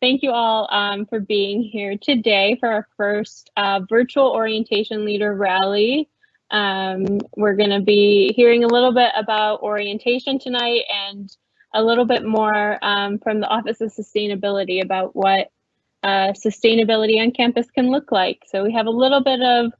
thank you all um, for being here today for our first uh, virtual orientation leader rally. Um, we're going to be hearing a little bit about orientation tonight and a little bit more um, from the Office of Sustainability about what uh, sustainability on campus can look like. So we have a little bit of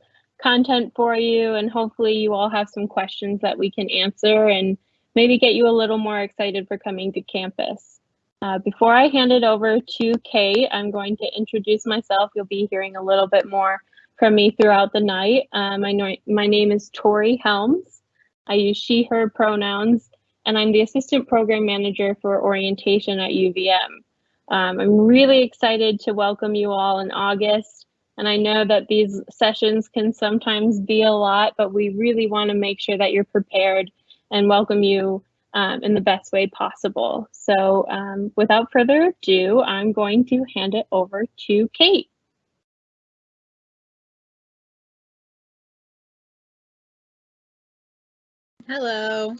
content for you and hopefully you all have some questions that we can answer and maybe get you a little more excited for coming to campus. Uh, before I hand it over to Kate, I'm going to introduce myself. You'll be hearing a little bit more from me throughout the night. Um, I know my name is Tori Helms. I use she, her pronouns, and I'm the assistant program manager for orientation at UVM. Um, I'm really excited to welcome you all in August. And I know that these sessions can sometimes be a lot, but we really want to make sure that you're prepared and welcome you um, in the best way possible. So um, without further ado, I'm going to hand it over to Kate. Hello.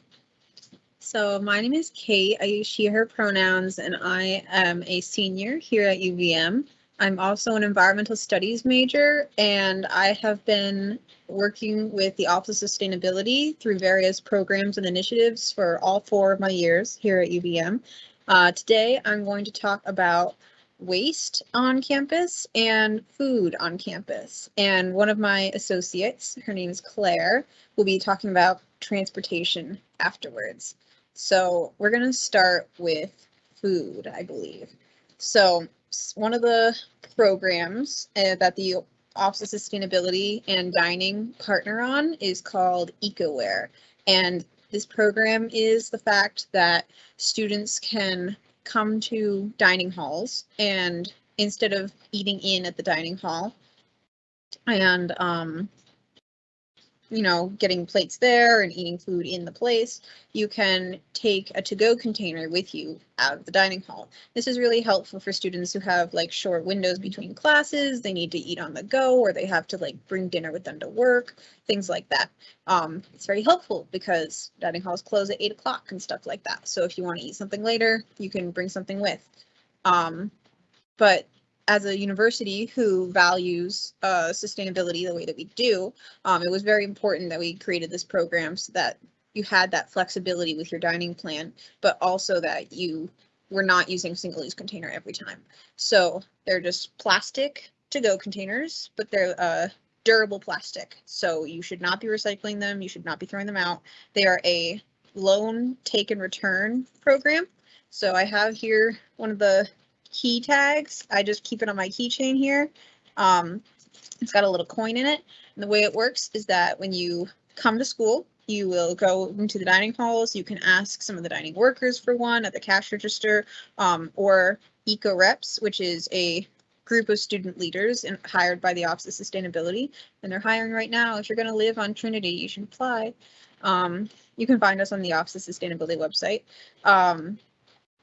So my name is Kate. I use she, her pronouns, and I am a senior here at UVM. I'm also an environmental studies major, and I have been working with the Office of Sustainability through various programs and initiatives for all four of my years here at UVM. Uh, today, I'm going to talk about waste on campus and food on campus. And one of my associates, her name is Claire, will be talking about transportation afterwards. So we're going to start with food, I believe. So one of the programs uh, that the Office of Sustainability and Dining partner on is called EcoWare. And this program is the fact that students can come to dining halls and instead of eating in at the dining hall and um, you know, getting plates there and eating food in the place, you can take a to-go container with you out of the dining hall. This is really helpful for students who have like short windows between classes, they need to eat on the go, or they have to like bring dinner with them to work, things like that. Um, it's very helpful because dining halls close at eight o'clock and stuff like that. So if you want to eat something later, you can bring something with. Um, but as a university who values uh, sustainability the way that we do, um, it was very important that we created this program so that you had that flexibility with your dining plan, but also that you were not using single-use container every time. So they're just plastic to-go containers, but they're uh, durable plastic. So you should not be recycling them. You should not be throwing them out. They are a loan, take, and return program. So I have here one of the key tags. I just keep it on my keychain here. Um, it's got a little coin in it. And the way it works is that when you come to school, you will go into the dining halls. You can ask some of the dining workers for one at the cash register um, or Eco Reps, which is a group of student leaders and hired by the Office of Sustainability. And they're hiring right now. If you're going to live on Trinity, you should apply. Um, you can find us on the Office of Sustainability website. Um,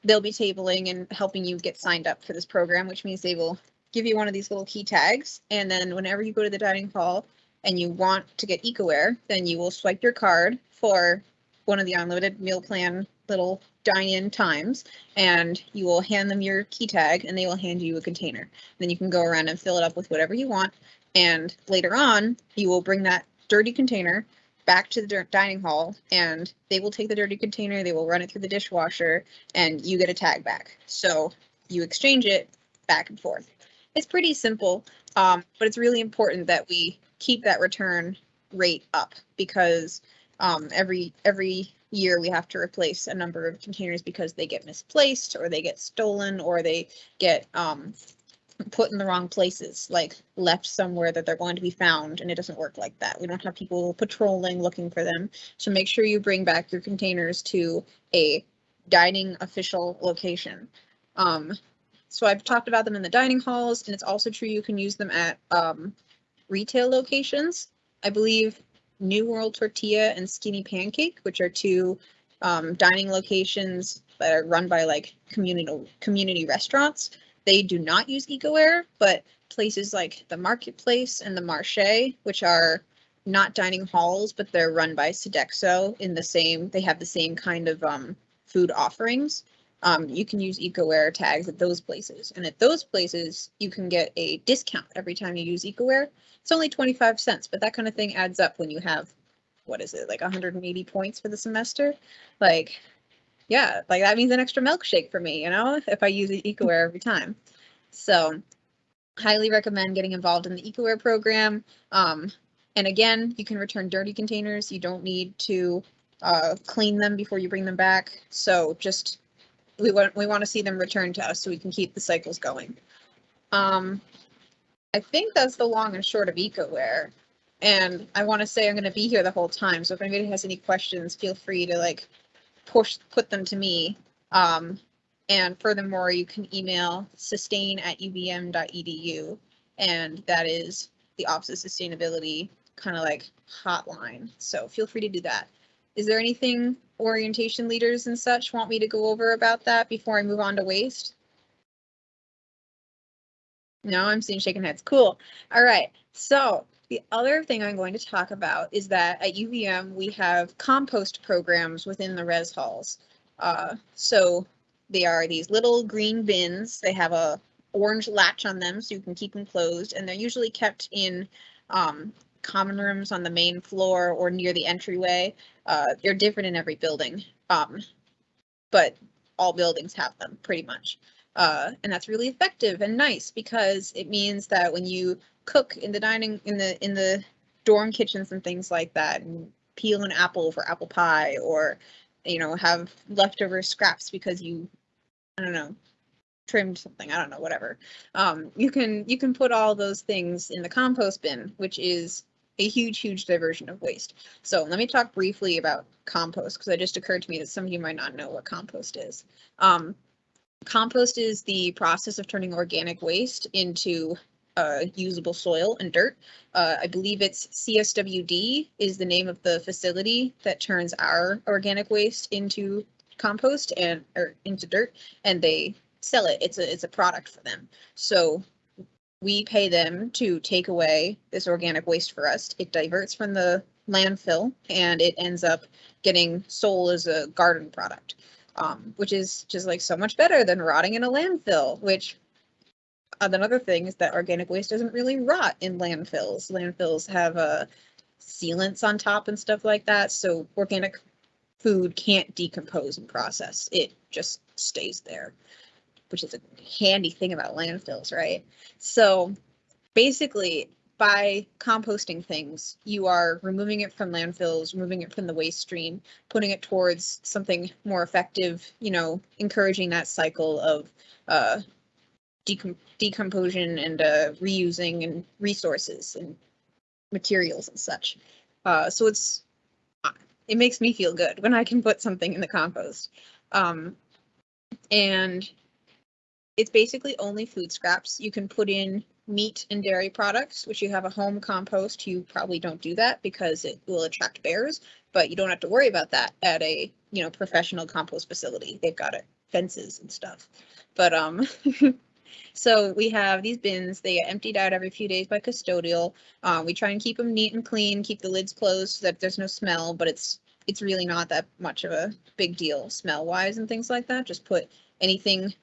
they'll be tabling and helping you get signed up for this program, which means they will give you one of these little key tags. And then whenever you go to the dining hall and you want to get EcoWare, then you will swipe your card for one of the unlimited meal plan little dine-in times and you will hand them your key tag and they will hand you a container. Then you can go around and fill it up with whatever you want. And later on, you will bring that dirty container back to the dining hall and they will take the dirty container, they will run it through the dishwasher, and you get a tag back. So you exchange it back and forth. It's pretty simple, um, but it's really important that we keep that return rate up because um, every every year we have to replace a number of containers because they get misplaced or they get stolen or they get um, put in the wrong places, like left somewhere that they're going to be found, and it doesn't work like that. We don't have people patrolling looking for them. So make sure you bring back your containers to a dining official location. Um, so I've talked about them in the dining halls, and it's also true you can use them at um, retail locations. I believe New World Tortilla and Skinny Pancake, which are two um, dining locations that are run by like community community restaurants. They do not use EcoWare, but places like the Marketplace and the Marché, which are not dining halls, but they're run by Sodexo in the same, they have the same kind of um, food offerings. um, you can use EcoWare tags at those places. And at those places, you can get a discount every time you use EcoWare. It's only 25 cents, but that kind of thing adds up when you have, what is it, like 180 points for the semester? Like, yeah, like that means an extra milkshake for me, you know, if I use the EcoWare every time. So highly recommend getting involved in the EcoWare program. Um, and again, you can return dirty containers. You don't need to uh, clean them before you bring them back. So just we want we want to see them return to us so we can keep the cycles going. Um, I think that's the long and short of EcoWare. And I want to say I'm going to be here the whole time. So if anybody has any questions, feel free to like push put them to me. Um, and furthermore, you can email sustain at uvm.edu, and that is the Office of Sustainability kind of like hotline. So feel free to do that. Is there anything orientation leaders and such want me to go over about that before I move on to waste? No, I'm seeing shaking heads. Cool. All right. So the other thing I'm going to talk about is that at UVM we have compost programs within the res halls. Uh, so they are these little green bins. They have a orange latch on them so you can keep them closed and they're usually kept in um, common rooms on the main floor or near the entryway. Uh, they're different in every building, um, but all buildings have them pretty much. Uh, and that's really effective and nice because it means that when you cook in the dining in the in the dorm kitchens and things like that and peel an apple for apple pie or you know have leftover scraps because you i don't know trimmed something i don't know whatever. Um, you can you can put all those things in the compost bin which is a huge huge diversion of waste. So let me talk briefly about compost because it just occurred to me that some of you might not know what compost is. Um, compost is the process of turning organic waste into uh, usable soil and dirt. Uh, I believe it's CSWD is the name of the facility that turns our organic waste into compost and or into dirt, and they sell it. It's a it's a product for them. So we pay them to take away this organic waste for us. It diverts from the landfill and it ends up getting sold as a garden product, um, which is just like so much better than rotting in a landfill, which another thing is that organic waste doesn't really rot in landfills. Landfills have uh, sealants on top and stuff like that, so organic food can't decompose and process. It just stays there, which is a handy thing about landfills, right? So basically, by composting things, you are removing it from landfills, removing it from the waste stream, putting it towards something more effective, you know, encouraging that cycle of uh, decom- decomposition and uh, reusing and resources and materials and such. Uh, so it's uh, it makes me feel good when I can put something in the compost. Um, and it's basically only food scraps. You can put in meat and dairy products, which you have a home compost. You probably don't do that because it will attract bears, but you don't have to worry about that at a you know professional compost facility. They've got it fences and stuff. But um So we have these bins, they get emptied out every few days by custodial. Uh, we try and keep them neat and clean, keep the lids closed so that there's no smell, but it's it's really not that much of a big deal smell wise and things like that. Just put anything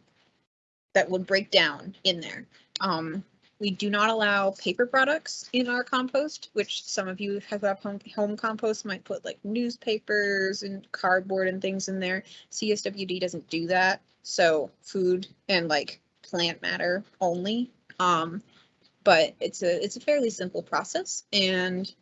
that would break down in there. Um, we do not allow paper products in our compost, which some of you have up home, home compost might put like newspapers and cardboard and things in there. CSWD doesn't do that. So food and like plant matter only. Um, but it's a it's a fairly simple process and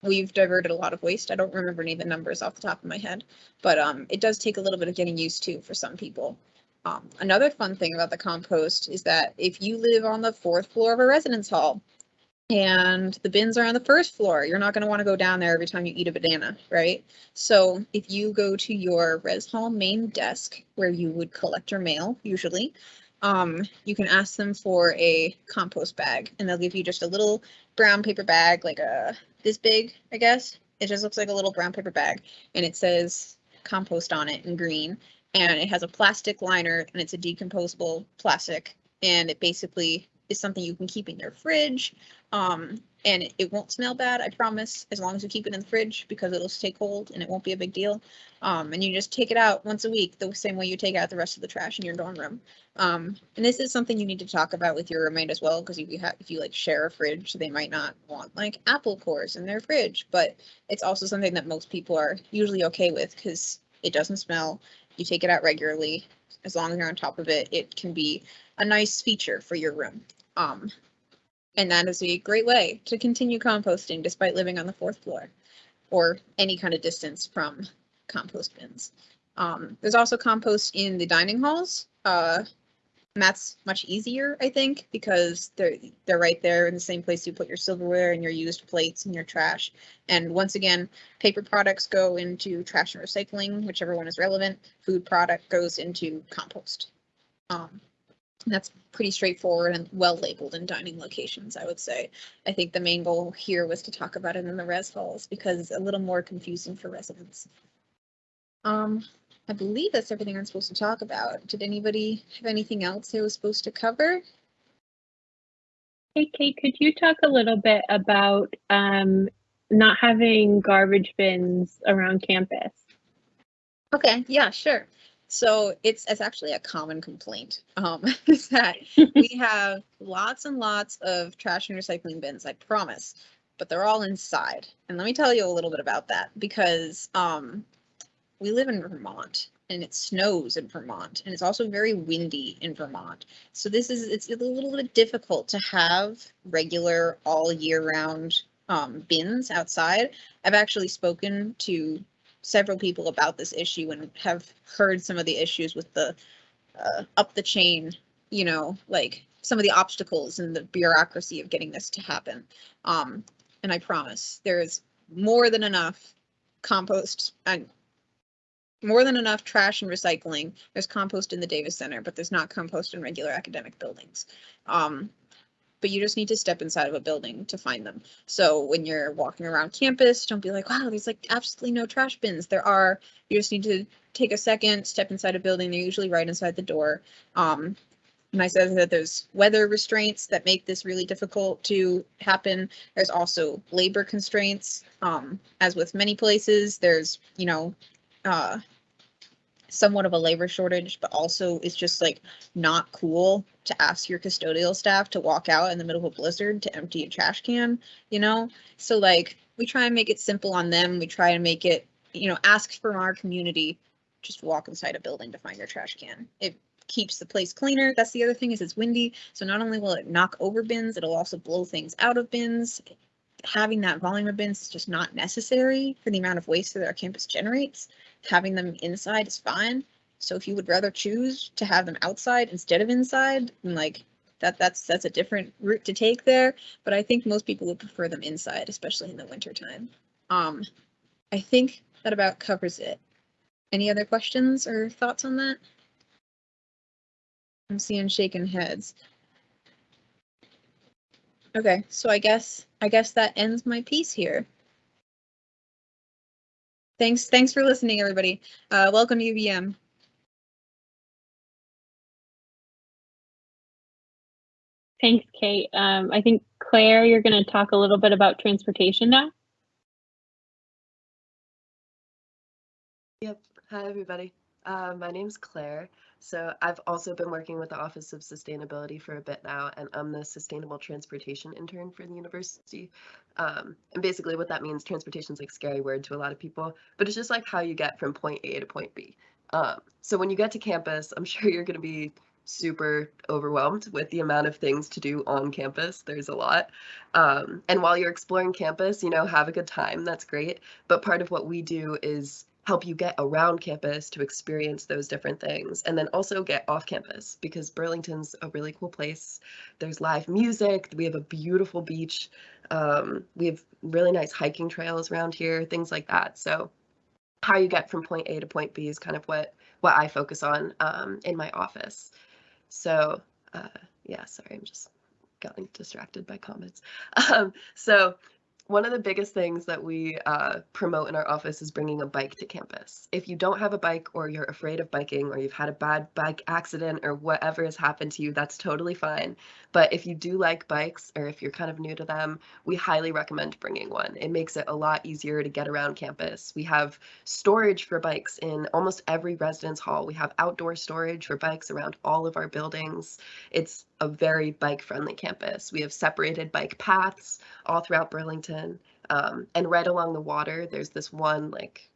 we've diverted a lot of waste. I don't remember any of the numbers off the top of my head, but um, it does take a little bit of getting used to for some people. Um, another fun thing about the compost is that if you live on the fourth floor of a residence hall and the bins are on the first floor, you're not going to want to go down there every time you eat a banana, right? So if you go to your res hall main desk where you would collect your mail usually, um, you can ask them for a compost bag and they'll give you just a little brown paper bag, like a this big, I guess. It just looks like a little brown paper bag and it says compost on it in green and it has a plastic liner and it's a decomposable plastic and it basically is something you can keep in your fridge. Um, and it, won't smell bad, I promise, as long as you keep it in the fridge because it'll stay cold and it won't be a big deal. Um, and you just take it out once a week, the same way you take out the rest of the trash in your dorm room. Um, and this is something you need to talk about with your roommate as well, because if you have, if you like share a fridge, they might not want like apple cores in their fridge, but it's also something that most people are usually okay with because it doesn't smell. You take it out regularly. As long as you're on top of it, it can be a nice feature for your room. Um, and that is a great way to continue composting despite living on the fourth floor or any kind of distance from compost bins. Um, there's also compost in the dining halls. Uh, and that's much easier, I think, because they're they're right there in the same place you put your silverware and your used plates and your trash. And once again, paper products go into trash and recycling, whichever one is relevant. Food product goes into compost. Um, that's pretty straightforward and well labeled in dining locations, I would say. I think the main goal here was to talk about it in the res halls because it's a little more confusing for residents. Um, I believe that's everything I'm supposed to talk about. Did anybody have anything else they was supposed to cover? Hey, Kate, could you talk a little bit about um, not having garbage bins around campus? Okay, yeah, sure. So it's it's actually a common complaint um, is that we have lots and lots of trash and recycling bins. I promise, but they're all inside. And let me tell you a little bit about that because um, we live in Vermont and it snows in Vermont and it's also very windy in Vermont. So this is it's a little bit difficult to have regular all year round um, bins outside. I've actually spoken to several people about this issue and have heard some of the issues with the uh, up the chain, you know, like some of the obstacles and the bureaucracy of getting this to happen. Um, and I promise there's more than enough compost and more than enough trash and recycling. There's compost in the Davis Center, but there's not compost in regular academic buildings. Um, but you just need to step inside of a building to find them. So when you're walking around campus, don't be like, wow, there's like absolutely no trash bins. There are, you just need to take a second, step inside a building. They're usually right inside the door. Um, and I said that there's weather restraints that make this really difficult to happen. There's also labor constraints. Um, as with many places, there's, you know, uh, somewhat of a labor shortage, but also it's just like not cool to ask your custodial staff to walk out in the middle of a blizzard to empty a trash can, you know? So like we try and make it simple on them. We try and make it, you know, ask from our community, just walk inside a building to find your trash can. It keeps the place cleaner. That's the other thing is it's windy. So not only will it knock over bins, it'll also blow things out of bins. Having that volume of bins is just not necessary for the amount of waste that our campus generates having them inside is fine. So if you would rather choose to have them outside instead of inside, like that that's that's a different route to take there. But I think most people would prefer them inside, especially in the winter time. Um, I think that about covers it. Any other questions or thoughts on that? I'm seeing shaking heads. Okay, so I guess I guess that ends my piece here. Thanks, thanks for listening, everybody. Uh, welcome to UVM. Thanks, Kate. Um, I think Claire, you're going to talk a little bit about transportation now. Yep. Hi, everybody. Uh, my name's Claire. So I've also been working with the Office of Sustainability for a bit now, and I'm the Sustainable Transportation Intern for the university. Um, and basically what that means, transportation is like scary word to a lot of people, but it's just like how you get from point A to point B. Um, so when you get to campus, I'm sure you're going to be super overwhelmed with the amount of things to do on campus. There's a lot. Um, and while you're exploring campus, you know, have a good time. That's great. But part of what we do is help you get around campus to experience those different things and then also get off campus because Burlington's a really cool place. There's live music, we have a beautiful beach, um, we have really nice hiking trails around here, things like that. So how you get from point A to point B is kind of what what I focus on um, in my office. So uh, yeah, sorry, I'm just getting distracted by comments. Um, so one of the biggest things that we uh, promote in our office is bringing a bike to campus. If you don't have a bike or you're afraid of biking or you've had a bad bike accident or whatever has happened to you, that's totally fine. But if you do like bikes or if you're kind of new to them, we highly recommend bringing one. It makes it a lot easier to get around campus. We have storage for bikes in almost every residence hall. We have outdoor storage for bikes around all of our buildings. It's a very bike friendly campus. We have separated bike paths all throughout Burlington. Um, and right along the water, there's this one like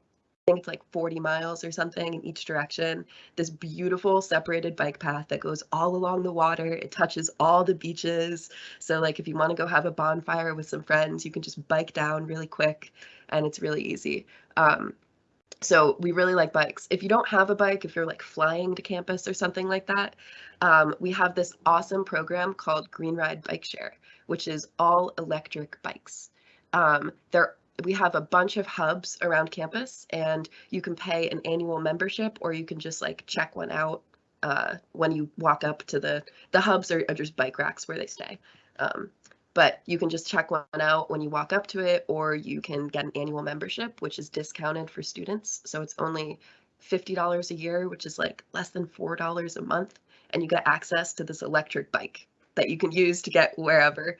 think it's like 40 miles or something in each direction. This beautiful separated bike path that goes all along the water. It touches all the beaches. So like if you want to go have a bonfire with some friends, you can just bike down really quick and it's really easy. Um, so we really like bikes. If you don't have a bike, if you're like flying to campus or something like that, um, we have this awesome program called Green Ride Bike Share, which is all electric bikes. Um, there we have a bunch of hubs around campus and you can pay an annual membership or you can just like check one out uh, when you walk up to the the hubs are, are just bike racks where they stay. Um, but you can just check one out when you walk up to it or you can get an annual membership which is discounted for students. So it's only $50 a year which is like less than $4 a month and you get access to this electric bike that you can use to get wherever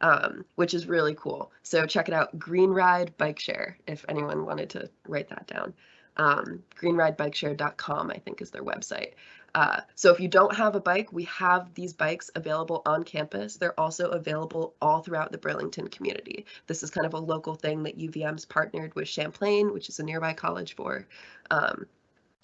um, which is really cool. So check it out, Green Ride Bike Share, if anyone wanted to write that down. Um, greenridebikeshare.com, I think, is their website. Uh, so if you don't have a bike, we have these bikes available on campus. They're also available all throughout the Burlington community. This is kind of a local thing that UVM's partnered with Champlain, which is a nearby college for. Um,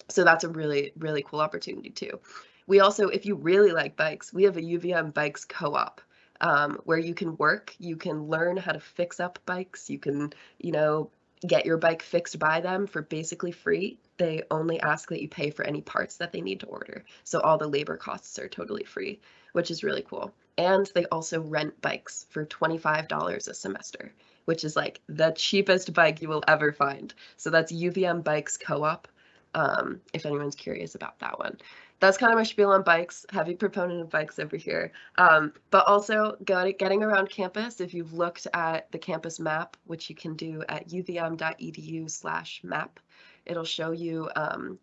so that's a really, really cool opportunity too. We also, if you really like bikes, we have a UVM Bikes Co-op um, where you can work, you can learn how to fix up bikes, you can, you know, get your bike fixed by them for basically free. They only ask that you pay for any parts that they need to order. So all the labor costs are totally free, which is really cool. And they also rent bikes for $25 a semester, which is like the cheapest bike you will ever find. So that's UVM Bikes Co-op, um, if anyone's curious about that one that's kind of my spiel on bikes. Heavy proponent of bikes over here. Um, but also getting around campus. If you've looked at the campus map, which you can do at uvm.edu slash map, it'll show you um,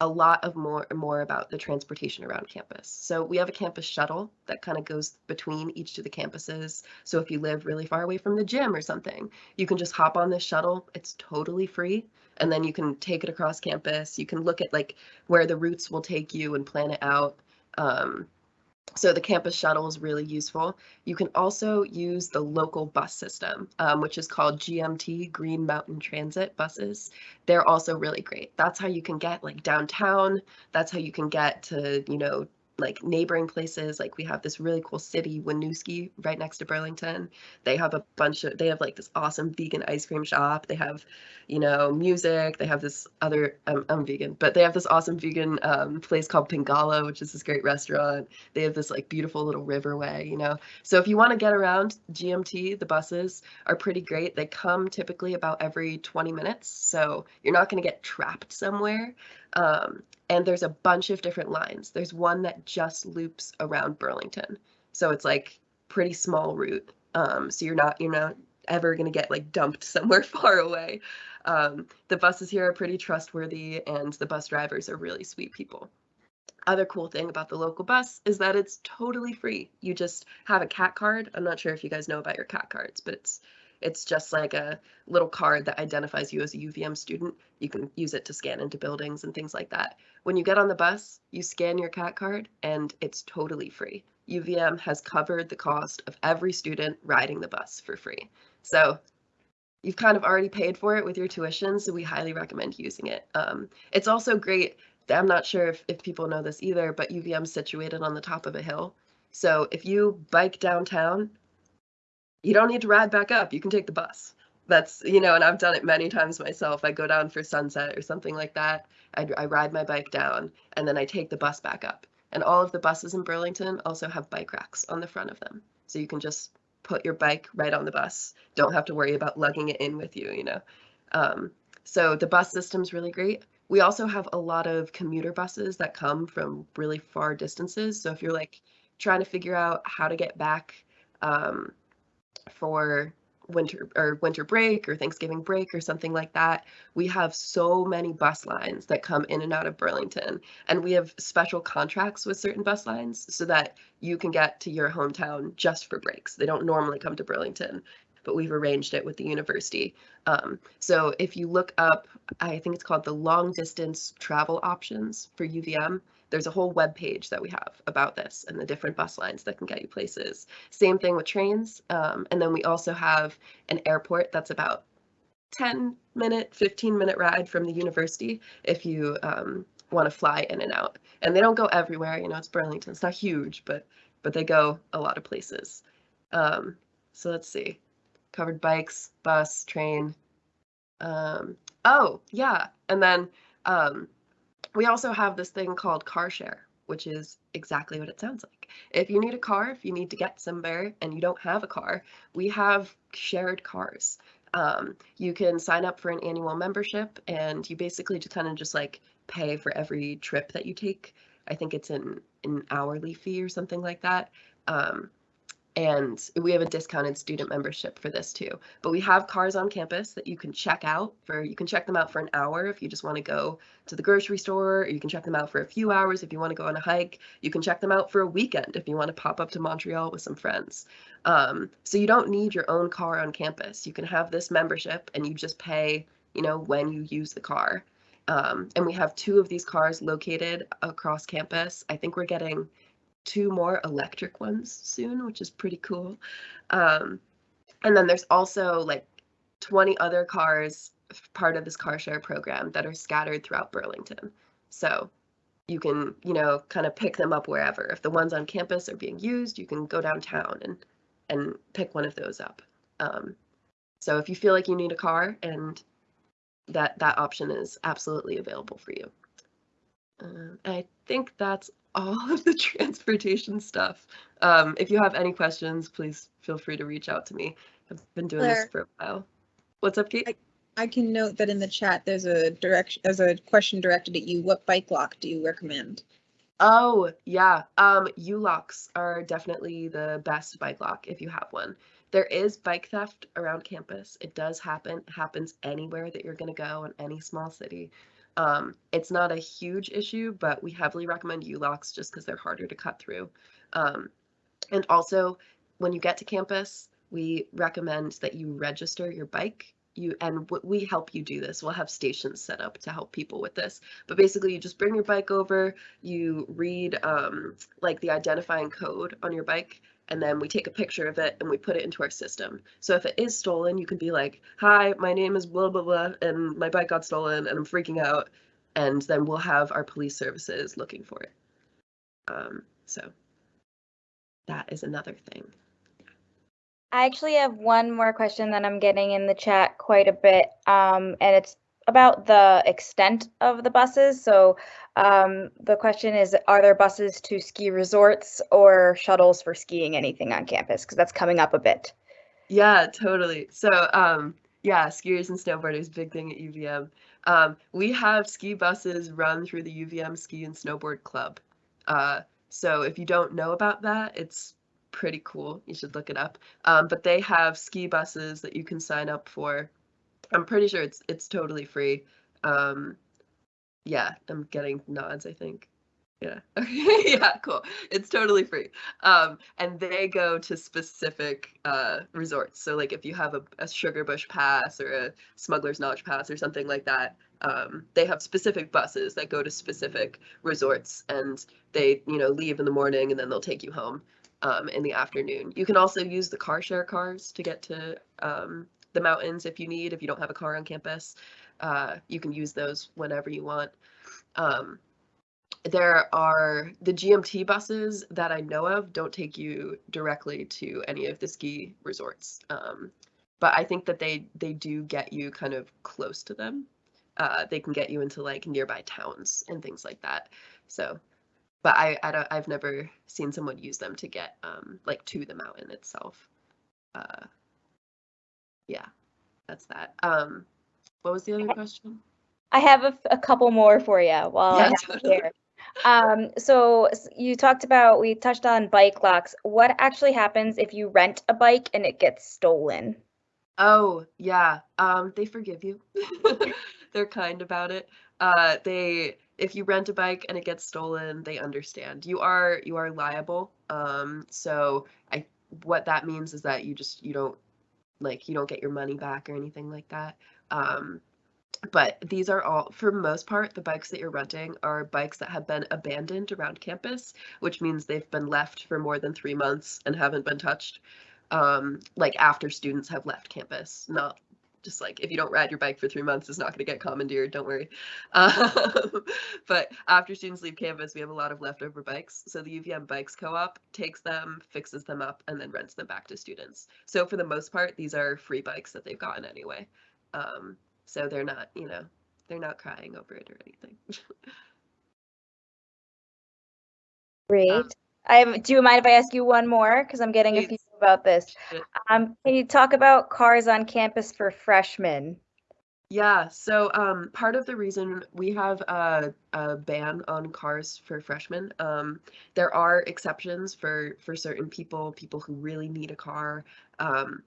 a lot of more more about the transportation around campus. So we have a campus shuttle that kind of goes between each of the campuses. So if you live really far away from the gym or something, you can just hop on this shuttle. It's totally free. And then you can take it across campus. You can look at like where the routes will take you and plan it out. Um, so the campus shuttle is really useful. You can also use the local bus system, um, which is called GMT, Green Mountain Transit buses. They're also really great. That's how you can get like downtown. That's how you can get to, you know, like neighboring places. Like we have this really cool city, Winooski, right next to Burlington. They have a bunch of, they have like this awesome vegan ice cream shop. They have, you know, music. They have this other, I'm, I'm vegan, but they have this awesome vegan um, place called Pingala, which is this great restaurant. They have this like beautiful little riverway, you know. So if you want to get around GMT, the buses are pretty great. They come typically about every 20 minutes. So you're not going to get trapped somewhere. Um, and there's a bunch of different lines. There's one that just loops around Burlington. So it's like pretty small route. Um, so you're not you're not ever gonna get like dumped somewhere far away. Um, the buses here are pretty trustworthy and the bus drivers are really sweet people. Other cool thing about the local bus is that it's totally free. You just have a cat card. I'm not sure if you guys know about your cat cards, but it's it's just like a little card that identifies you as a UVM student. You can use it to scan into buildings and things like that. When you get on the bus, you scan your CAT card and it's totally free. UVM has covered the cost of every student riding the bus for free. So you've kind of already paid for it with your tuition, so we highly recommend using it. Um, it's also great. I'm not sure if, if people know this either, but UVM's situated on the top of a hill. So if you bike downtown, you don't need to ride back up. You can take the bus. That's, you know, and I've done it many times myself. I go down for sunset or something like that. I, I ride my bike down and then I take the bus back up. And all of the buses in Burlington also have bike racks on the front of them. So you can just put your bike right on the bus. Don't have to worry about lugging it in with you, you know. Um, so the bus system's really great. We also have a lot of commuter buses that come from really far distances. So if you're like trying to figure out how to get back um, for winter or winter break or Thanksgiving break or something like that, we have so many bus lines that come in and out of Burlington. And we have special contracts with certain bus lines so that you can get to your hometown just for breaks. They don't normally come to Burlington, but we've arranged it with the university. Um, so if you look up, I think it's called the long distance travel options for UVM there's a whole web page that we have about this and the different bus lines that can get you places. Same thing with trains. Um, and then we also have an airport that's about 10 minute, 15 minute ride from the university if you um, want to fly in and out. And they don't go everywhere, you know, it's Burlington, it's not huge, but but they go a lot of places. Um, so let's see, covered bikes, bus, train. Um, oh, yeah, and then um, we also have this thing called car share, which is exactly what it sounds like. If you need a car, if you need to get somewhere and you don't have a car, we have shared cars. Um, you can sign up for an annual membership and you basically just kind of just like pay for every trip that you take. I think it's an, an hourly fee or something like that. Um, and we have a discounted student membership for this too. But we have cars on campus that you can check out for, you can check them out for an hour if you just want to go to the grocery store, or you can check them out for a few hours if you want to go on a hike. You can check them out for a weekend if you want to pop up to Montreal with some friends. Um, so you don't need your own car on campus. You can have this membership and you just pay, you know, when you use the car. Um, and we have two of these cars located across campus. I think we're getting two more electric ones soon, which is pretty cool. Um, and then there's also like 20 other cars part of this car share program that are scattered throughout Burlington. So you can, you know, kind of pick them up wherever. If the ones on campus are being used, you can go downtown and and pick one of those up. Um, so if you feel like you need a car and that that option is absolutely available for you. Uh, I think that's all of the transportation stuff. Um, if you have any questions, please feel free to reach out to me. I've been doing Claire. this for a while. What's up, Kate? I can note that in the chat, there's a direction, there's a question directed at you. What bike lock do you recommend? Oh, yeah. Um, U-locks are definitely the best bike lock if you have one. There is bike theft around campus. It does happen. It happens anywhere that you're going to go in any small city. Um, it's not a huge issue, but we heavily recommend U-locks just because they're harder to cut through. Um, and also, when you get to campus, we recommend that you register your bike. You and we help you do this. We'll have stations set up to help people with this. But basically, you just bring your bike over. You read um, like the identifying code on your bike, and then we take a picture of it and we put it into our system. So if it is stolen, you can be like, "Hi, my name is blah blah blah, and my bike got stolen, and I'm freaking out," and then we'll have our police services looking for it. Um, so that is another thing. I actually have one more question that I'm getting in the chat quite a bit, um, and it's about the extent of the buses. So um, the question is, are there buses to ski resorts or shuttles for skiing anything on campus? Because that's coming up a bit. Yeah, totally. So, um, yeah, skiers and snowboarders, big thing at UVM. Um, we have ski buses run through the UVM Ski and Snowboard Club. Uh, so if you don't know about that, it's pretty cool. You should look it up. Um, but they have ski buses that you can sign up for. I'm pretty sure it's it's totally free. Um, yeah, I'm getting nods, I think. Yeah. Okay. yeah, cool. It's totally free. Um, and they go to specific uh, resorts. So like if you have a, a Sugarbush Pass or a Smuggler's Notch Pass or something like that, um, they have specific buses that go to specific resorts and they, you know, leave in the morning and then they'll take you home um, in the afternoon. You can also use the car share cars to get to um, the mountains if you need, if you don't have a car on campus. Uh, you can use those whenever you want. Um, there are the GMT buses that I know of don't take you directly to any of the ski resorts. Um, but I think that they they do get you kind of close to them. Uh, they can get you into like nearby towns and things like that. So, but I, I don't, I've never seen someone use them to get um, like to the mountain itself. Uh, yeah, that's that. Um, what was the other question? I have a, a couple more for you while Yeah, I have totally. here. Um, so you talked about, we touched on bike locks. What actually happens if you rent a bike and it gets stolen? Oh, yeah. Um, they forgive you. They're kind about it. Uh, they if you rent a bike and it gets stolen, they understand. You are you are liable. Um, so I what that means is that you just you don't like you don't get your money back or anything like that. Um, but these are all for most part the bikes that you're renting are bikes that have been abandoned around campus, which means they've been left for more than 3 months and haven't been touched. Um, like after students have left campus, not just like if you don't ride your bike for three months, it's not going to get commandeered. Don't worry. Um, but after students leave campus, we have a lot of leftover bikes. So the UVM Bikes Co-op takes them, fixes them up, and then rents them back to students. So for the most part, these are free bikes that they've gotten anyway. Um, so they're not, you know, they're not crying over it or anything. Great. I have, do you mind if I ask you one more? Because I'm getting a few. About this. Um, can you talk about cars on campus for freshmen? Yeah, so um, part of the reason we have a, a ban on cars for freshmen, um, there are exceptions for for certain people, people who really need a car. Um,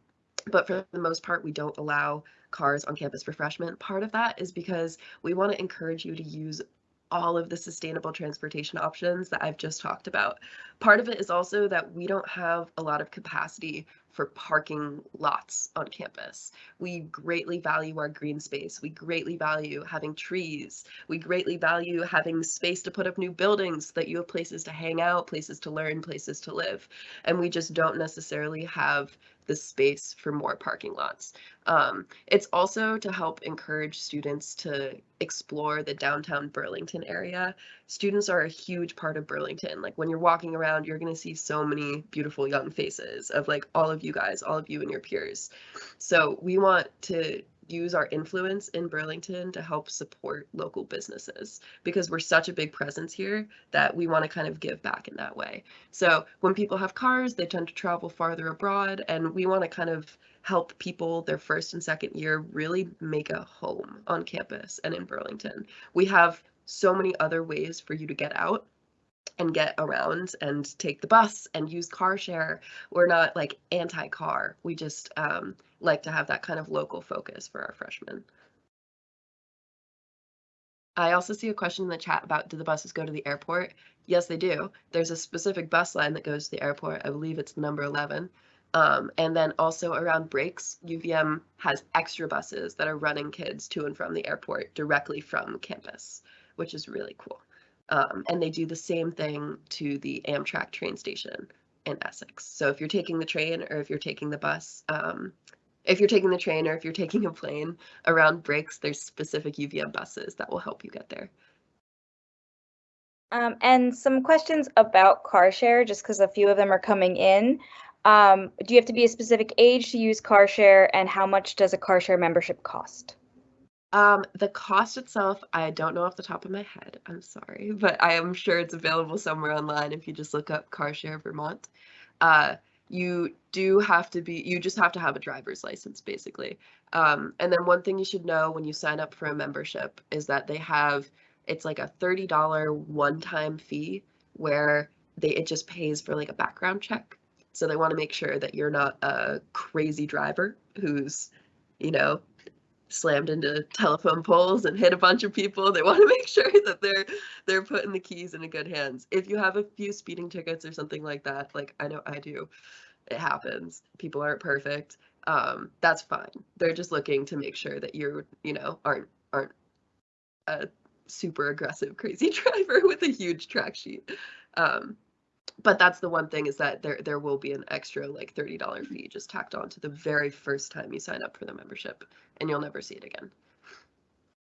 but for the most part, we don't allow cars on campus for freshmen. Part of that is because we want to encourage you to use all of the sustainable transportation options that I've just talked about. Part of it is also that we don't have a lot of capacity for parking lots on campus. We greatly value our green space. We greatly value having trees. We greatly value having space to put up new buildings so that you have places to hang out, places to learn, places to live. And we just don't necessarily have the space for more parking lots. Um, it's also to help encourage students to explore the downtown Burlington area. Students are a huge part of Burlington. Like when you're walking around, you're going to see so many beautiful young faces of like all of you guys, all of you and your peers. So we want to use our influence in Burlington to help support local businesses because we're such a big presence here that we want to kind of give back in that way. So when people have cars, they tend to travel farther abroad, and we want to kind of help people their first and second year really make a home on campus and in Burlington. We have so many other ways for you to get out and get around and take the bus and use car share. We're not like anti-car. We just um, like to have that kind of local focus for our freshmen. I also see a question in the chat about do the buses go to the airport? Yes, they do. There's a specific bus line that goes to the airport. I believe it's number 11. Um, and then also around breaks, UVM has extra buses that are running kids to and from the airport directly from campus, which is really cool. Um, and they do the same thing to the Amtrak train station in Essex. So if you're taking the train or if you're taking the bus, um, if you're taking the train or if you're taking a plane around breaks, there's specific UVM buses that will help you get there. Um, and some questions about car share, just because a few of them are coming in. Um, do you have to be a specific age to use car share, and how much does a car share membership cost? Um, the cost itself, I don't know off the top of my head. I'm sorry, but I am sure it's available somewhere online if you just look up Car Share Vermont. Uh, you do have to be, you just have to have a driver's license basically. Um, and then one thing you should know when you sign up for a membership is that they have, it's like a $30 one-time fee where they, it just pays for like a background check. So they want to make sure that you're not a crazy driver who's, you know, slammed into telephone poles and hit a bunch of people. They want to make sure that they're they're putting the keys in good hands. If you have a few speeding tickets or something like that, like I know I do, it happens. People aren't perfect. Um, that's fine. They're just looking to make sure that you're, you know, aren't aren't a super aggressive crazy driver with a huge track sheet. Um, but that's the one thing is that there there will be an extra like $30 fee just tacked on to the very first time you sign up for the membership and you'll never see it again.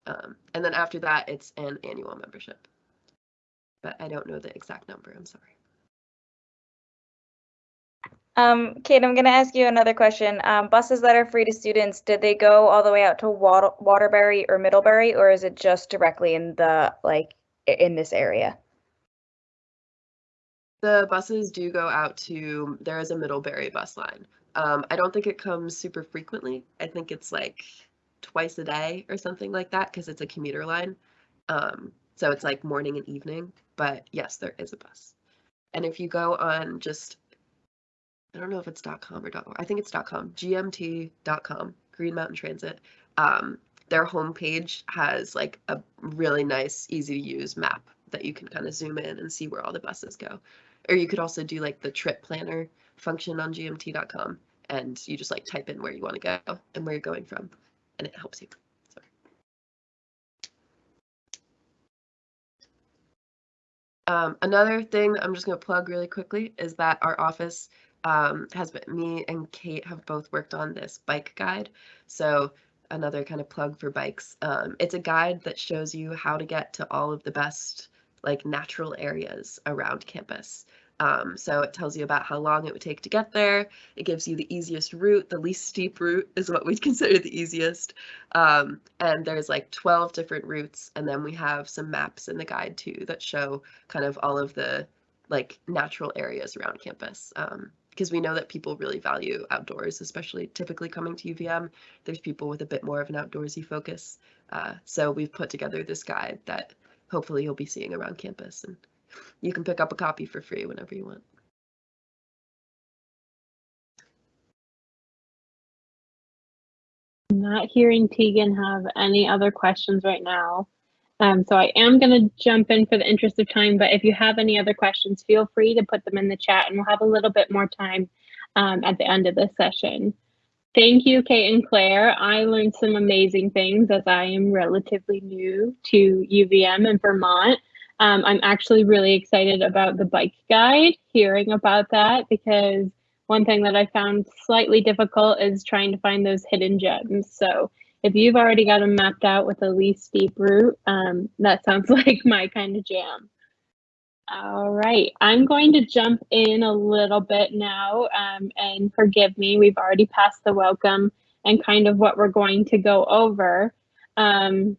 Um, and then after that, it's an annual membership. But I don't know the exact number. I'm sorry. Um, Kate, I'm going to ask you another question. Um, buses that are free to students, did they go all the way out to Water- Waterbury or Middlebury, or is it just directly in the like in this area? The buses do go out to, there is a Middlebury bus line. Um, I don't think it comes super frequently. I think it's like twice a day or something like that because it's a commuter line. Um, so it's like morning and evening. But yes, there is a bus. And if you go on just I don't know if it's .com or .org. I think it's dot .com. GMT.com. Green Mountain Transit. Um, their homepage has like a really nice, easy to use map that you can kind of zoom in and see where all the buses go. Or you could also do like the trip planner function on gmt.com and you just like type in where you want to go and where you're going from and it helps you. So. Um, another thing I'm just going to plug really quickly is that our office um, has been, me and Kate have both worked on this bike guide. So another kind of plug for bikes. Um, it's a guide that shows you how to get to all of the best like natural areas around campus. Um, so it tells you about how long it would take to get there. It gives you the easiest route. The least steep route is what we'd consider the easiest. Um, and there's like 12 different routes. And then we have some maps in the guide too that show kind of all of the like natural areas around campus. Um, because we know that people really value outdoors, especially typically coming to UVM. There's people with a bit more of an outdoorsy focus. Uh, so we've put together this guide that hopefully you'll be seeing around campus and you can pick up a copy for free whenever you want. Not hearing Tegan have any other questions right now. Um, so I am going to jump in for the interest of time, but if you have any other questions, feel free to put them in the chat and we'll have a little bit more time um, at the end of this session. Thank you, Kate and Claire. I learned some amazing things as I am relatively new to UVM in Vermont. Um, I'm actually really excited about the bike guide, hearing about that, because one thing that I found slightly difficult is trying to find those hidden gems. So if you've already got them mapped out with a least steep route, um, that sounds like my kind of jam. All right, I'm going to jump in a little bit now um, and forgive me, we've already passed the welcome and kind of what we're going to go over. Um,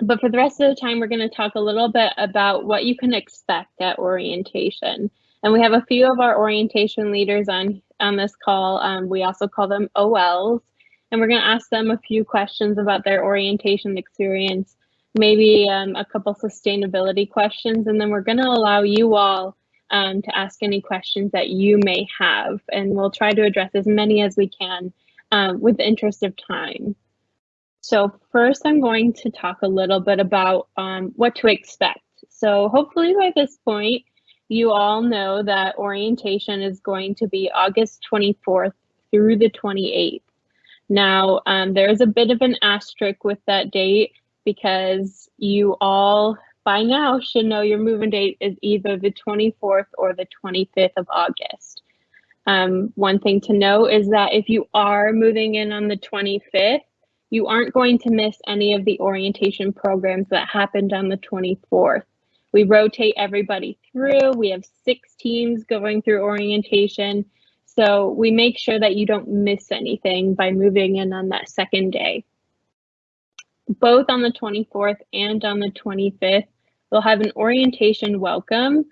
but for the rest of the time, we're going to talk a little bit about what you can expect at orientation. And we have a few of our orientation leaders on, on this call. Um, we also call them OLs. And we're going to ask them a few questions about their orientation experience maybe um, a couple sustainability questions, and then we're going to allow you all um, to ask any questions that you may have, and we'll try to address as many as we can um, with the interest of time. So first, I'm going to talk a little bit about um, what to expect. So hopefully by this point, you all know that orientation is going to be August 24th through the 28th. Now, um, there's a bit of an asterisk with that date because you all by now should know your moving date is either the 24th or the 25th of August. Um, one thing to know is that if you are moving in on the 25th, you aren't going to miss any of the orientation programs that happened on the 24th. We rotate everybody through. We have six teams going through orientation. So we make sure that you don't miss anything by moving in on that second day both on the 24th and on the 25th, we'll have an orientation welcome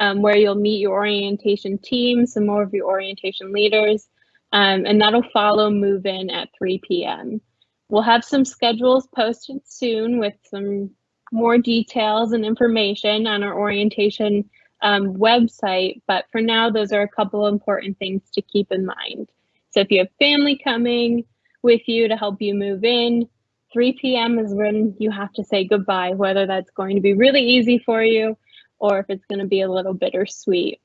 um, where you'll meet your orientation team, some more of your orientation leaders, um, and that'll follow move in at 3 p.m. We'll have some schedules posted soon with some more details and information on our orientation um, website, but for now, those are a couple important things to keep in mind. So if you have family coming with you to help you move in, 3 p.m. is when you have to say goodbye, whether that's going to be really easy for you or if it's going to be a little bittersweet.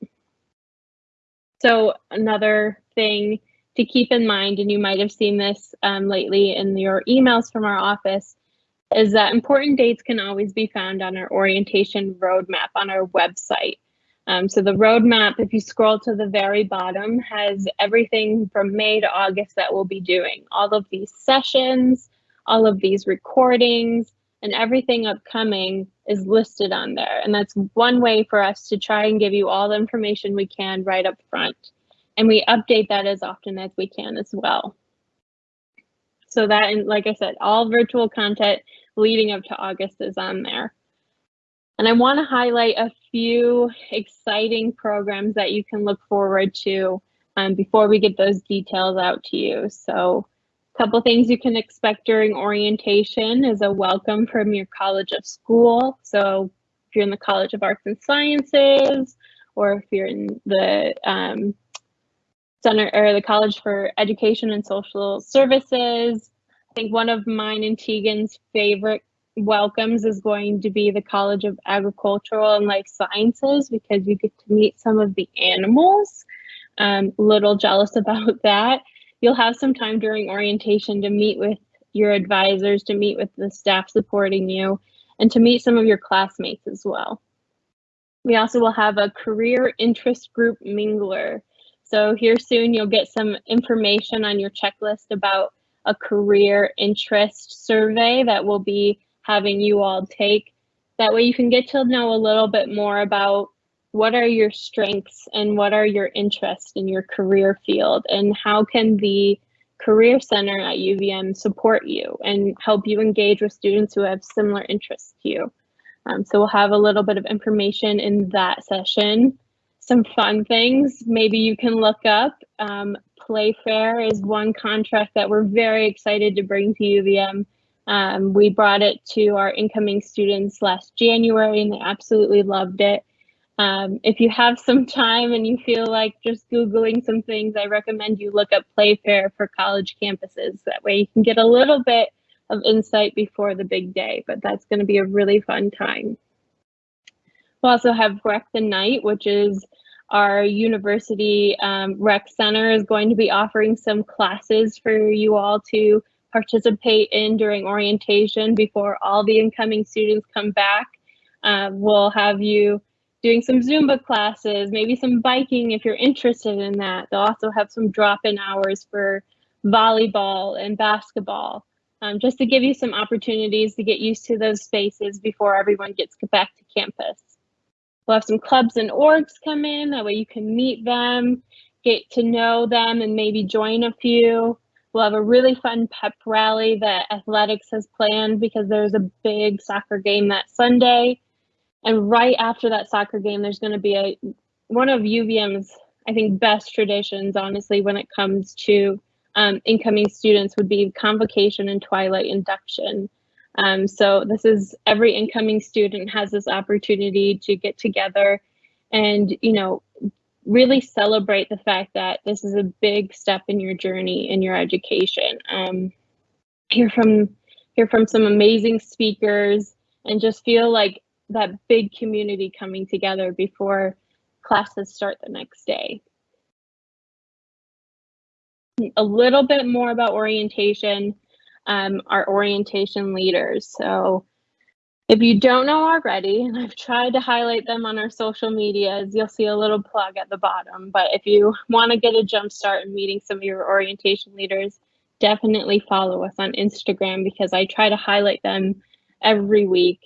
So another thing to keep in mind, and you might have seen this um, lately in your emails from our office, is that important dates can always be found on our orientation roadmap on our website. Um, so the roadmap, if you scroll to the very bottom, has everything from May to August that we'll be doing. All of these sessions, all of these recordings and everything upcoming is listed on there. And that's one way for us to try and give you all the information we can right up front. And we update that as often as we can as well. So that, and like I said, all virtual content leading up to August is on there. And I want to highlight a few exciting programs that you can look forward to um, before we get those details out to you. So a couple things you can expect during orientation is a welcome from your College of School. So if you're in the College of Arts and Sciences, or if you're in the um, Center or the College for Education and Social Services. I think one of mine and Tegan's favorite welcomes is going to be the College of Agricultural and Life Sciences because you get to meet some of the animals. Um, little jealous about that. You'll have some time during orientation to meet with your advisors, to meet with the staff supporting you, and to meet some of your classmates as well. We also will have a career interest group mingler. So here soon you'll get some information on your checklist about a career interest survey that we'll be having you all take. That way you can get to know a little bit more about what are your strengths and what are your interests in your career field and how can the Career Center at UVM support you and help you engage with students who have similar interests to you. Um, so we'll have a little bit of information in that session. Some fun things maybe you can look up. Um, Playfair is one contract that we're very excited to bring to UVM. Um, we brought it to our incoming students last January and they absolutely loved it. Um, if you have some time and you feel like just Googling some things, I recommend you look up Playfair for college campuses. That way you can get a little bit of insight before the big day, but that's going to be a really fun time. We'll also have Rec the Night, which is our university um, rec center is going to be offering some classes for you all to participate in during orientation before all the incoming students come back. Uh, we'll have you doing some Zumba classes, maybe some biking if you're interested in that. They'll also have some drop-in hours for volleyball and basketball, um, just to give you some opportunities to get used to those spaces before everyone gets back to campus. We'll have some clubs and orgs come in, that way you can meet them, get to know them and maybe join a few. We'll have a really fun pep rally that athletics has planned because there's a big soccer game that Sunday and right after that soccer game, there's going to be a one of UVM's, I think, best traditions, honestly, when it comes to um, incoming students would be convocation and twilight induction. Um, so this is every incoming student has this opportunity to get together and, you know, really celebrate the fact that this is a big step in your journey in your education. Um, hear from hear from some amazing speakers and just feel like that big community coming together before classes start the next day. A little bit more about orientation, um, our orientation leaders. So if you don't know already, and I've tried to highlight them on our social medias, you'll see a little plug at the bottom. But if you want to get a jump start in meeting some of your orientation leaders, definitely follow us on Instagram because I try to highlight them every week.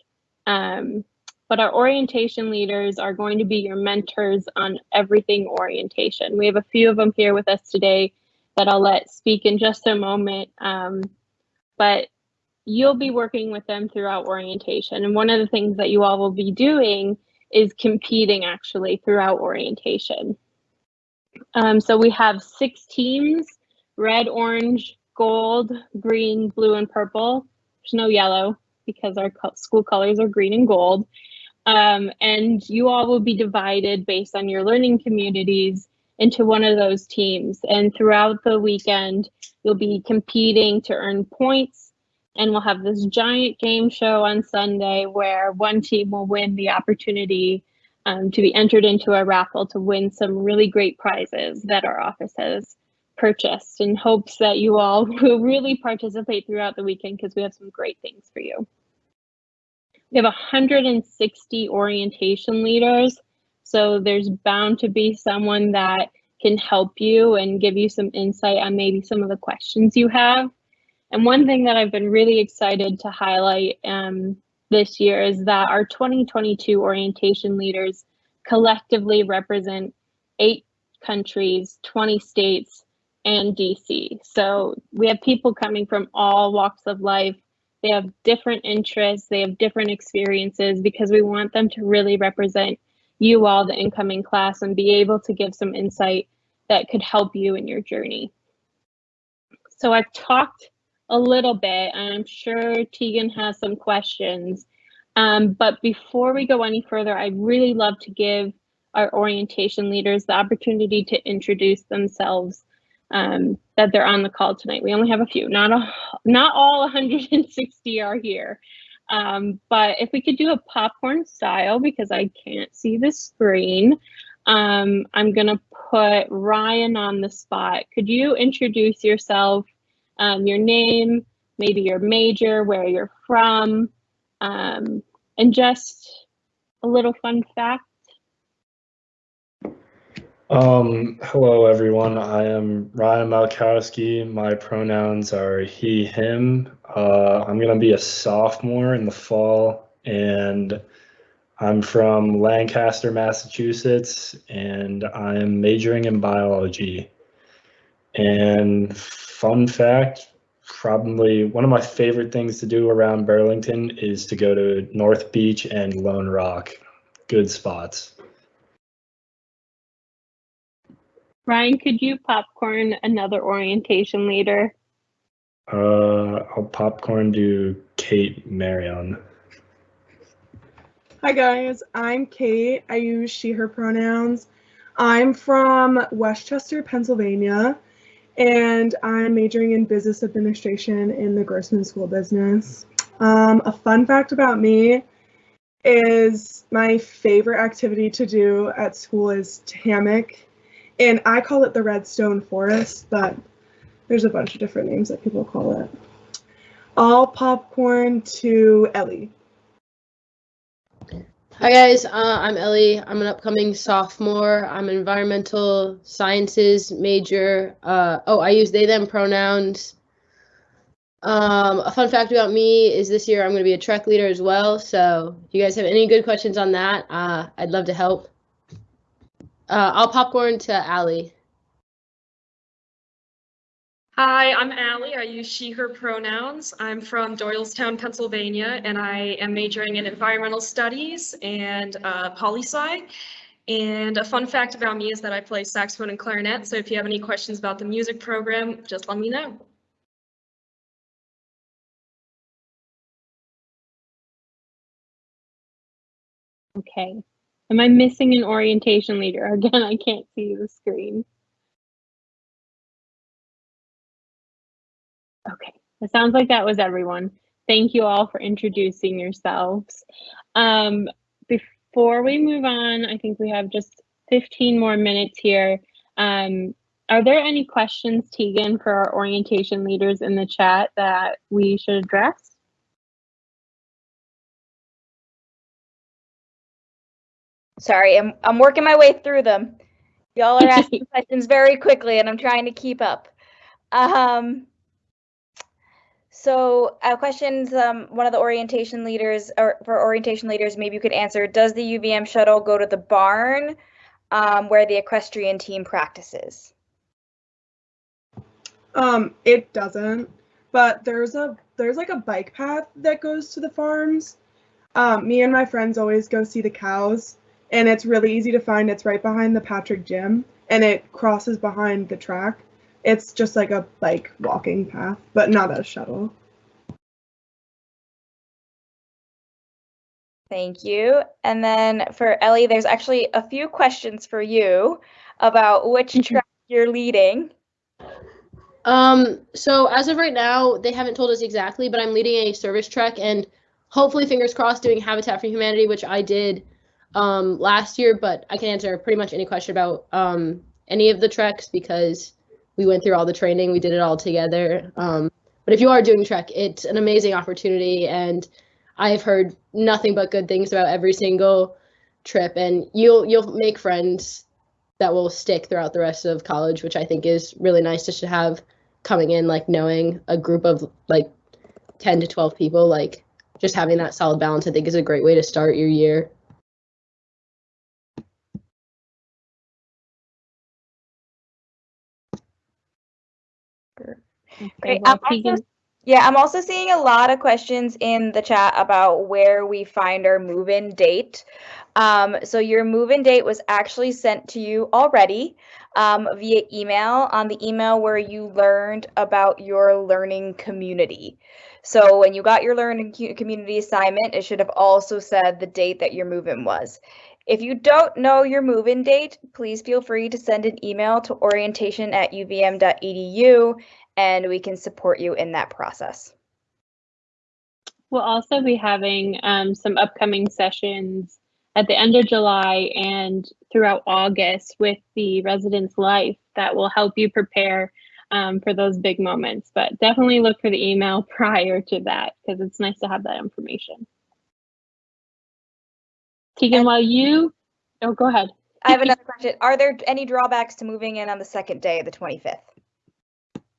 Um, but our orientation leaders are going to be your mentors on everything orientation. We have a few of them here with us today that I'll let speak in just a moment. Um, but you'll be working with them throughout orientation. And one of the things that you all will be doing is competing actually throughout orientation. Um, so we have six teams, red, orange, gold, green, blue, and purple. There's no yellow because our school colors are green and gold. Um, and you all will be divided based on your learning communities into one of those teams. And throughout the weekend, you'll be competing to earn points. And we'll have this giant game show on Sunday where one team will win the opportunity um, to be entered into a raffle to win some really great prizes that our office has purchased in hopes that you all will really participate throughout the weekend because we have some great things for you. We have 160 orientation leaders. So there's bound to be someone that can help you and give you some insight on maybe some of the questions you have. And one thing that I've been really excited to highlight um, this year is that our 2022 orientation leaders collectively represent eight countries, 20 states, and DC. So we have people coming from all walks of life, they have different interests, they have different experiences because we want them to really represent you all, the incoming class, and be able to give some insight that could help you in your journey. So I've talked a little bit, and I'm sure Tegan has some questions. Um, but before we go any further, I'd really love to give our orientation leaders the opportunity to introduce themselves um, that they're on the call tonight. We only have a few, not a, not all 160 are here. Um, but if we could do a popcorn style, because I can't see the screen, um, I'm gonna put Ryan on the spot. Could you introduce yourself, um, your name, maybe your major, where you're from, um, and just a little fun fact? Um, hello everyone. I am Ryan Malkowski. My pronouns are he, him. Uh, I'm gonna be a sophomore in the fall, and I'm from Lancaster, Massachusetts, and I'm majoring in biology. And fun fact, probably one of my favorite things to do around Burlington is to go to North Beach and Lone Rock. Good spots. Ryan, could you popcorn another orientation leader? Uh, I'll popcorn do Kate Marion. Hi guys, I'm Kate. I use she, her pronouns. I'm from Westchester, Pennsylvania, and I'm majoring in business administration in the Grossman School of Business. Um, a fun fact about me is my favorite activity to do at school is hammock, and I call it the Redstone Forest, but there's a bunch of different names that people call it. All popcorn to Ellie. Hi guys, uh, I'm Ellie. I'm an upcoming sophomore. I'm an environmental sciences major. Uh, oh, I use they them pronouns. Um, a fun fact about me is this year I'm going to be a trek leader as well. So if you guys have any good questions on that, uh, I'd love to help. Uh, I'll popcorn to Allie. Hi, I'm Allie. I use she, her pronouns. I'm from Doylestown, Pennsylvania, and I am majoring in environmental studies and uh, poli sci. And a fun fact about me is that I play saxophone and clarinet. So if you have any questions about the music program, just let me know. Okay. Am I missing an orientation leader? Again, I can't see the screen. Okay, it sounds like that was everyone. Thank you all for introducing yourselves. Um, before we move on, I think we have just 15 more minutes here. Um, are there any questions, Tegan, for our orientation leaders in the chat that we should address? Sorry, I'm I'm working my way through them. Y'all are asking questions very quickly, and I'm trying to keep up. Um, so uh, questions, um, one of the orientation leaders, or for orientation leaders, maybe you could answer, does the UVM shuttle go to the barn um, where the equestrian team practices? Um, it doesn't, but there's a there's like a bike path that goes to the farms. Um, me and my friends always go see the cows, and it's really easy to find. It's right behind the Patrick Gym, and it crosses behind the track. It's just like a bike walking path, but not a shuttle. Thank you. And then for Ellie, there's actually a few questions for you about which track you're leading. Um, so as of right now, they haven't told us exactly, but I'm leading a service trek and hopefully, fingers crossed, doing Habitat for Humanity, which I did um, last year. But I can answer pretty much any question about um, any of the treks because we went through all the training, we did it all together. Um, but if you are doing Trek, it's an amazing opportunity, and I've heard nothing but good things about every single trip, and you'll you'll make friends that will stick throughout the rest of college, which I think is really nice just to have coming in, like knowing a group of like 10 to 12 people, like just having that solid balance, I think is a great way to start your year. Okay, Great. well, I'm also, yeah, I'm also seeing a lot of questions in the chat about where we find our move-in date. Um, so your move-in date was actually sent to you already um, via email on the email where you learned about your learning community. So when you got your learning community assignment, it should have also said the date that your move-in was. If you don't know your move-in date, please feel free to send an email to orientation at uvm.edu and we can support you in that process. We'll also be having um, some upcoming sessions at the end of July and throughout August with the Residence Life that will help you prepare um, for those big moments. But definitely look for the email prior to that because it's nice to have that information. Tegan, And- while you, oh, go ahead. I have another question. Are there any drawbacks to moving in on the second day, of the 25th?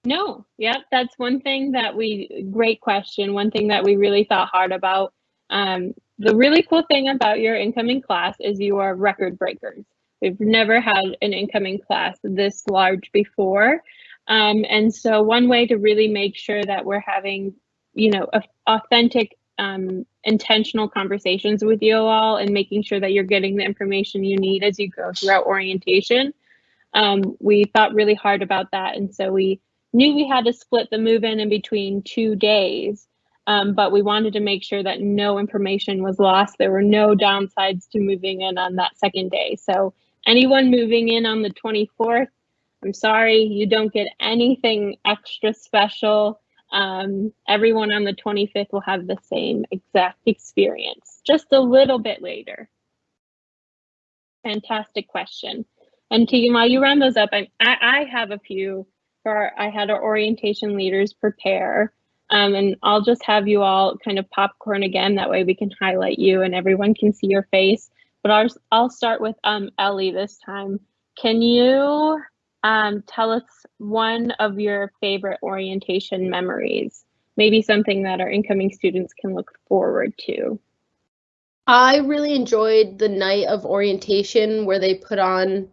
No, yep, that's one thing that we, great question. One thing that we really thought hard about. Um, the really cool thing about your incoming class is you are record breakers. We've never had an incoming class this large before. Um, and so one way to really make sure that we're having, you know, authentic, um, intentional conversations with you all and making sure that you're getting the information you need as you go throughout orientation. Um, we thought really hard about that. And so we knew we had to split the move in in between two days. Um, but we wanted to make sure that no information was lost. There were no downsides to moving in on that second day. So anyone moving in on the 24th, I'm sorry, you don't get anything extra special. Um, everyone on the 25th will have the same exact experience, just a little bit later. Fantastic question. And Tegan, while you round those up, I, I, I have a few for, I had our orientation leaders prepare. Um, and I'll just have you all kind of popcorn again. That way we can highlight you and everyone can see your face. But I'll, I'll start with um, Ellie this time. Can you um, tell us one of your favorite orientation memories? Maybe something that our incoming students can look forward to. I really enjoyed the night of orientation where they put on,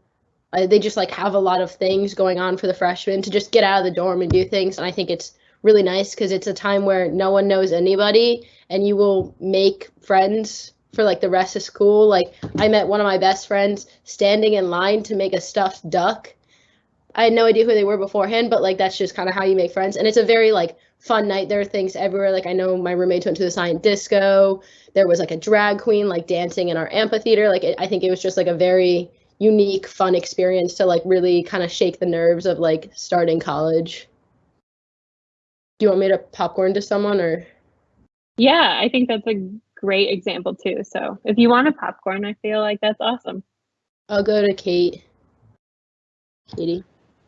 uh, they just like have a lot of things going on for the freshmen to just get out of the dorm and do things. And I think it's really nice because it's a time where no one knows anybody and you will make friends for like the rest of school. Like I met one of my best friends standing in line to make a stuffed duck. I had no idea who they were beforehand, but like that's just kind of how you make friends. And it's a very like fun night. There are things everywhere. Like I know my roommates went to the silent disco. There was like a drag queen like dancing in our amphitheater. Like it, I think it was just like a very unique, fun experience to like really kind of shake the nerves of like starting college. Do you want me to popcorn to someone or? Yeah, I think that's a great example too. So if you want a popcorn, I feel like that's awesome. I'll go to Kate. Katie.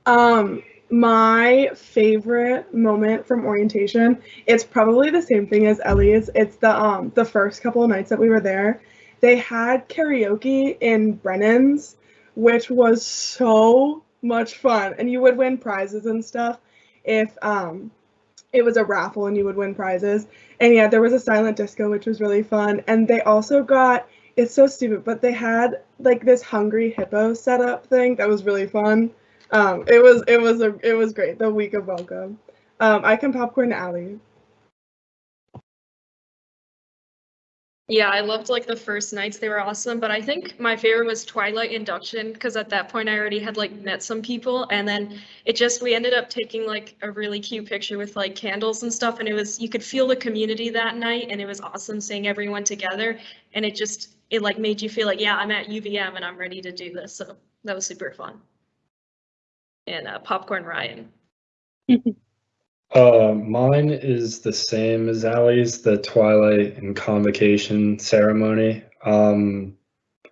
Um, my favorite moment from orientation, it's probably the same thing as Ellie's. It's the um the first couple of nights that we were there. They had karaoke in Brennan's, which was so much fun. And you would win prizes and stuff if um it was a raffle and you would win prizes. And yeah, there was a silent disco, which was really fun. And they also got it's so stupid, but they had like this hungry hippo setup thing that was really fun. Um, it was it was a it was great. The week of welcome. Um, I can popcorn Allie. Yeah, I loved like the first nights. They were awesome, but I think my favorite was Twilight Induction because at that point I already had like met some people and then it just we ended up taking like a really cute picture with like candles and stuff and it was you could feel the community that night and it was awesome seeing everyone together and it just it like made you feel like yeah, I'm at UVM and I'm ready to do this. So that was super fun. And uh, Popcorn Ryan. Uh, mine is the same as Allie's, the Twilight and Convocation ceremony. Um,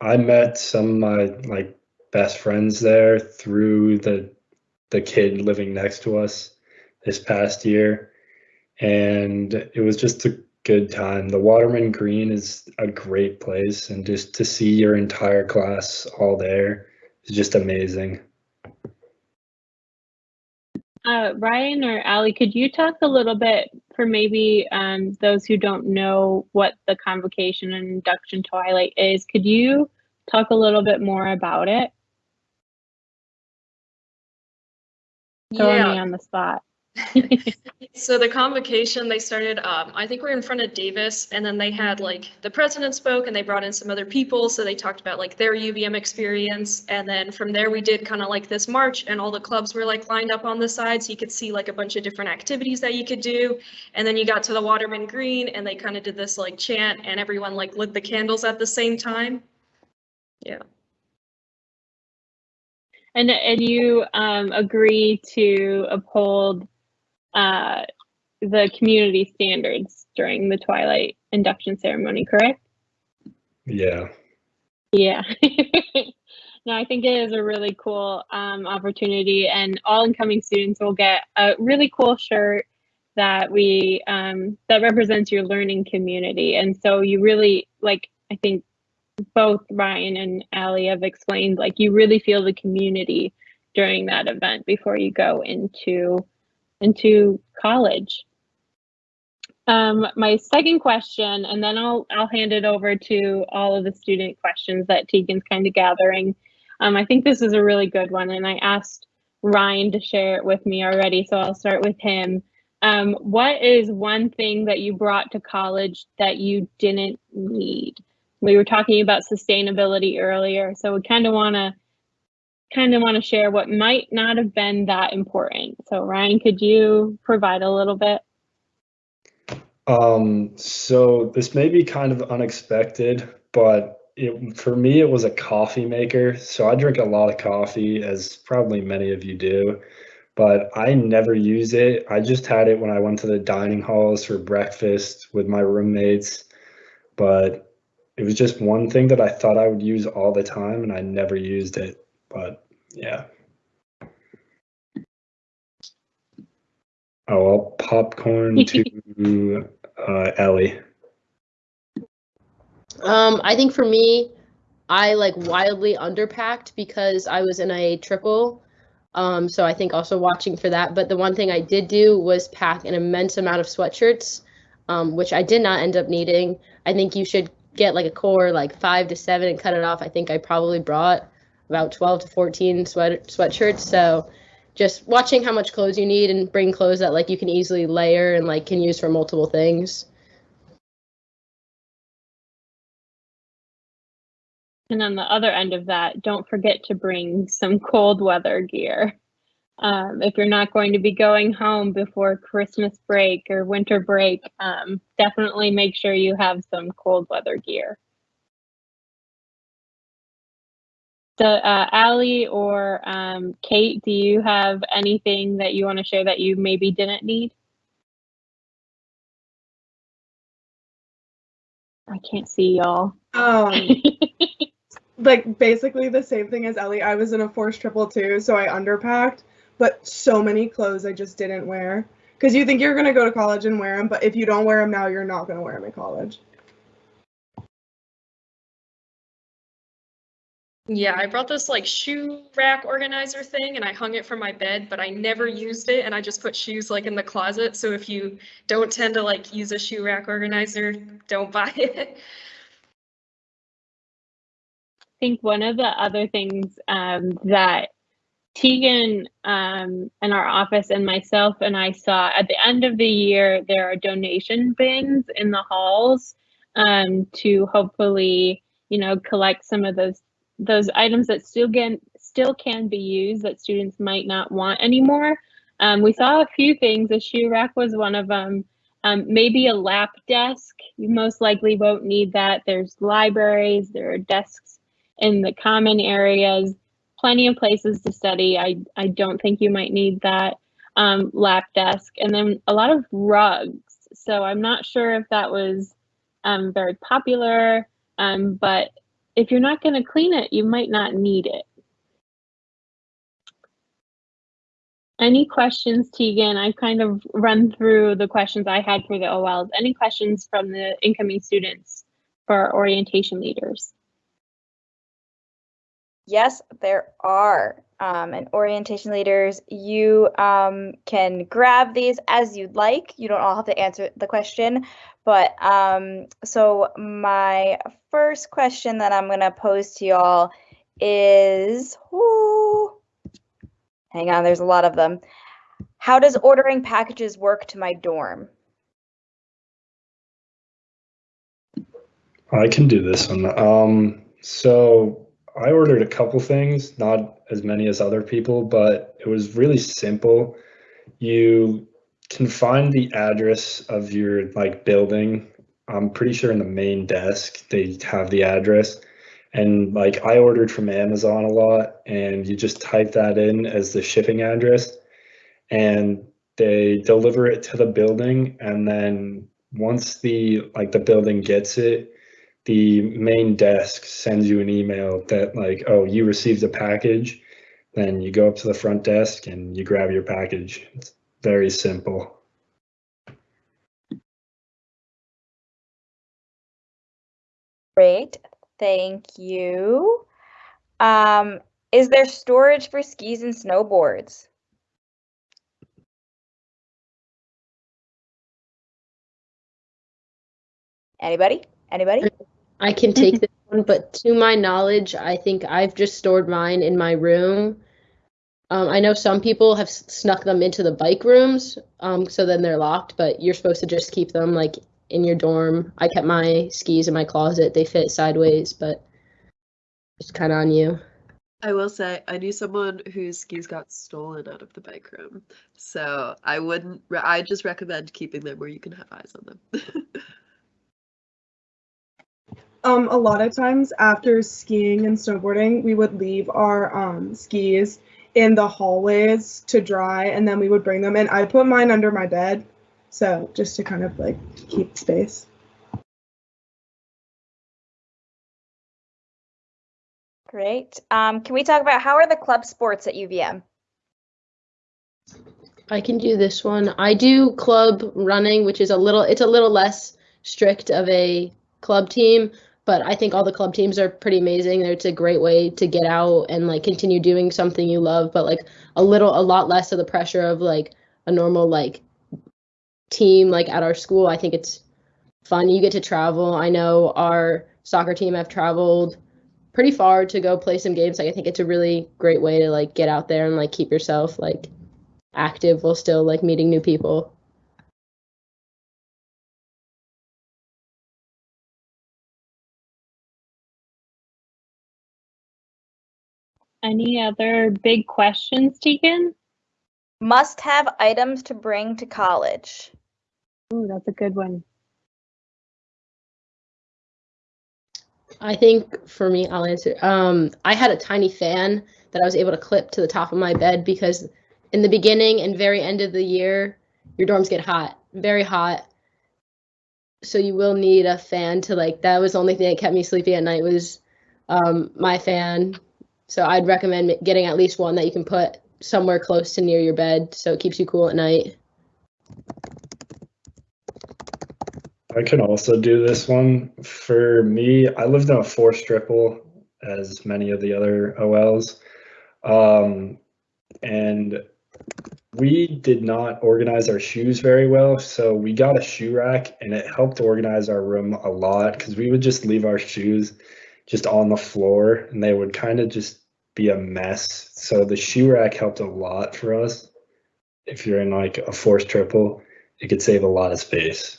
I met some of my like best friends there through the the kid living next to us this past year, and it was just a good time. The Waterman Green is a great place, and just to see your entire class all there is just amazing. Uh, Ryan or Allie, could you talk a little bit for maybe um, those who don't know what the convocation and induction twilight is? Could you talk a little bit more about it? Throwing me on the spot. So the convocation, they started, um, I think we are in front of Davis and then they had like, the president spoke and they brought in some other people. So they talked about like their UVM experience. And then from there, we did kind of like this march and all the clubs were like lined up on the side. So you could see like a bunch of different activities that you could do. And then you got to the Waterman Green and they kind of did this like chant and everyone like lit the candles at the same time. Yeah. And and you um, agree to uphold uh, the community standards during the Twilight induction ceremony, correct? Yeah. Yeah. no, I think it is a really cool um, opportunity, and all incoming students will get a really cool shirt that we um, that represents your learning community. And so you really like. I think both Ryan and Allie have explained like you really feel the community during that event before you go into into college. Um, my second question, and then I'll I'll hand it over to all of the student questions that Tegan's kind of gathering. Um, I think this is a really good one, and I asked Ryan to share it with me already, so I'll start with him. Um, what is one thing that you brought to college that you didn't need? We were talking about sustainability earlier, so we kind of want to kind of want to share what might not have been that important. So Ryan, could you provide a little bit? Um, so this may be kind of unexpected, but it, for me, it was a coffee maker. So I drink a lot of coffee, as probably many of you do, but I never use it. I just had it when I went to the dining halls for breakfast with my roommates, but it was just one thing that I thought I would use all the time, and I never used it. But yeah. Oh, well, popcorn to uh, Ellie. Um, I think for me, I like wildly underpacked because I was in a triple. Um, so I think also watching for that. But the one thing I did do was pack an immense amount of sweatshirts, um, which I did not end up needing. I think you should get like a core like five to seven and cut it off. I think I probably brought about 12 to 14 sweat sweatshirts. So just watching how much clothes you need and bring clothes that like you can easily layer and like can use for multiple things. And on the other end of that, don't forget to bring some cold weather gear. Um, if you're not going to be going home before Christmas break or winter break, um, definitely make sure you have some cold weather gear. So, uh, Allie or um, Kate, do you have anything that you want to share that you maybe didn't need? I can't see y'all. Um, like basically the same thing as Ellie. I was in a force triple too, so I underpacked, but so many clothes I just didn't wear. Because you think you're gonna go to college and wear them, but if you don't wear them now, you're not gonna wear them in college. Yeah, I brought this like shoe rack organizer thing and I hung it from my bed, but I never used it and I just put shoes like in the closet. So if you don't tend to like use a shoe rack organizer, don't buy it. I think one of the other things um, that Tegan um, and our office and myself and I saw at the end of the year, there are donation bins in the halls um, to hopefully, you know, collect some of those those items that still can still can be used that students might not want anymore. Um, we saw a few things. A shoe rack was one of them. Um, maybe a lap desk. You most likely won't need that. There's libraries. There are desks in the common areas. Plenty of places to study. I I don't think you might need that um, lap desk. And then a lot of rugs. So I'm not sure if that was um, very popular, um, but if you're not going to clean it, you might not need it. Any questions, Tegan? I kind of run through the questions I had for the OLs. Any questions from the incoming students for orientation leaders? Yes, there are. Um, and orientation leaders, you um, can grab these as you'd like. You don't all have to answer the question, but um, so my first question that I'm gonna pose to y'all is, whoo, hang on, there's a lot of them. How does ordering packages work to my dorm? I can do this one. Um, so I ordered a couple things, not as many as other people, but it was really simple. You can find the address of your like building. I'm pretty sure in the main desk they have the address, And like I ordered from Amazon a lot, and you just type that in as the shipping address, and they deliver it to the building. And then once the like the building gets it, the main desk sends you an email that like, oh, you received a package. Then you go up to the front desk and you grab your package. It's very simple. Great, thank you. Um, is there storage for skis and snowboards? Anybody? Anybody? I can take this one, but to my knowledge, I think I've just stored mine in my room. Um, I know some people have snuck them into the bike rooms, um, so then they're locked, but you're supposed to just keep them like in your dorm. I kept my skis in my closet. They fit sideways, but it's kind of on you. I will say I knew someone whose skis got stolen out of the bike room, so I wouldn't. re- I just recommend keeping them where you can have eyes on them. Um, a lot of times after skiing and snowboarding, we would leave our um, skis in the hallways to dry, and then we would bring them. And I put mine under my bed, so just to kind of like keep space. Great. Um, can we talk about how are the club sports at UVM? I can do this one. I do club running, which is a little it's a little less strict of a club team, but I think all the club teams are pretty amazing. It's a great way to get out and like continue doing something you love, but like a little a lot less of the pressure of like a normal like team like at our school. I think it's fun. You get to travel. I know our soccer team have traveled pretty far to go play some games. Like I think it's a really great way to like get out there and like keep yourself like active while still like meeting new people. Any other big questions, Tegan? Must have items to bring to college. Ooh, that's a good one. I think for me, I'll answer. Um, I had a tiny fan that I was able to clip to the top of my bed because in the beginning and very end of the year, your dorms get hot, very hot. So you will need a fan to like. That was the only thing that kept me sleeping at night was um, my fan. So I'd recommend getting at least one that you can put somewhere close to near your bed so it keeps you cool at night. I can also do this one. For me, I lived in a four triple, as many of the other OLs. Um, and we did not organize our shoes very well. So we got a shoe rack and it helped organize our room a lot because we would just leave our shoes just on the floor and they would kind of just be a mess. So the shoe rack helped a lot for us. If you're in like a forced triple, it could save a lot of space.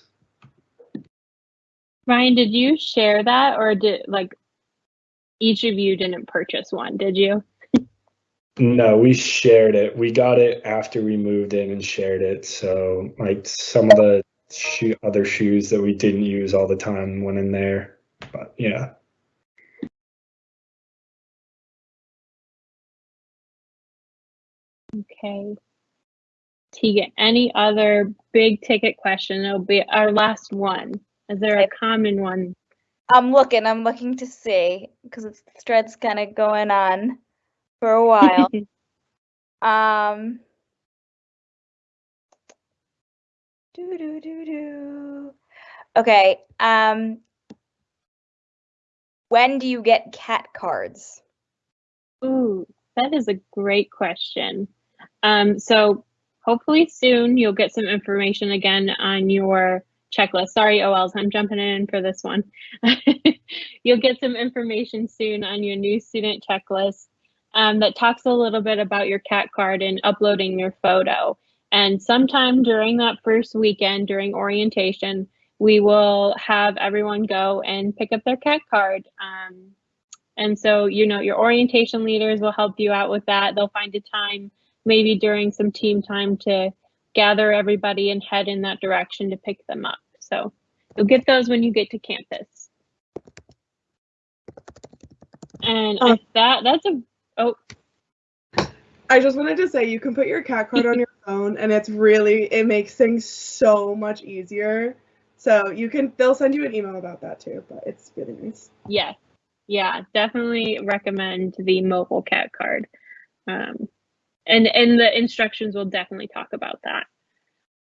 Ryan, did you share that or did like each of you didn't purchase one, did you? No, we shared it. We got it after we moved in and shared it. So like some of the shoe, other shoes that we didn't use all the time went in there. But yeah. Okay. Tegan, any other big ticket question? It'll be our last one. Is there a common one? I'm looking, I'm looking to see because it's the thread's kind of going on for a while. um, do do do do. Okay. Um, when do you get cat cards? Ooh, that is a great question. Um, so hopefully soon you'll get some information again on your checklist. Sorry, OLs, I'm jumping in for this one. you'll get some information soon on your new student checklist um, that talks a little bit about your cat card and uploading your photo. And sometime during that first weekend, during orientation, we will have everyone go and pick up their cat card. Um, and so, you know, your orientation leaders will help you out with that. They'll find a time, maybe during some team time, to gather everybody and head in that direction to pick them up. So you'll get those when you get to campus. And if that that's a oh I just wanted to say you can put your cat card on your phone and it's really it makes things so much easier. So you can they'll send you an email about that too, but it's really nice. yes, yeah, definitely recommend the mobile cat card. Um, and and the instructions will definitely talk about that.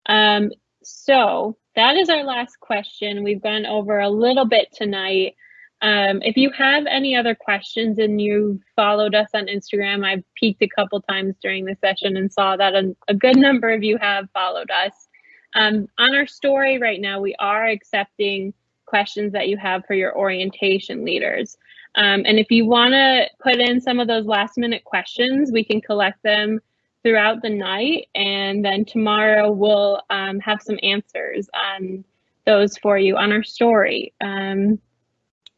Um, so that is our last question. We've gone over a little bit tonight. Um, if you have any other questions and you followed us on Instagram, I've peeked a couple times during the session and saw that a, a good number of you have followed us. Um, on our story right now, we are accepting questions that you have for your orientation leaders. Um, and if you want to put in some of those last minute questions, we can collect them throughout the night. And then tomorrow we'll um, have some answers on those for you on our story. Um,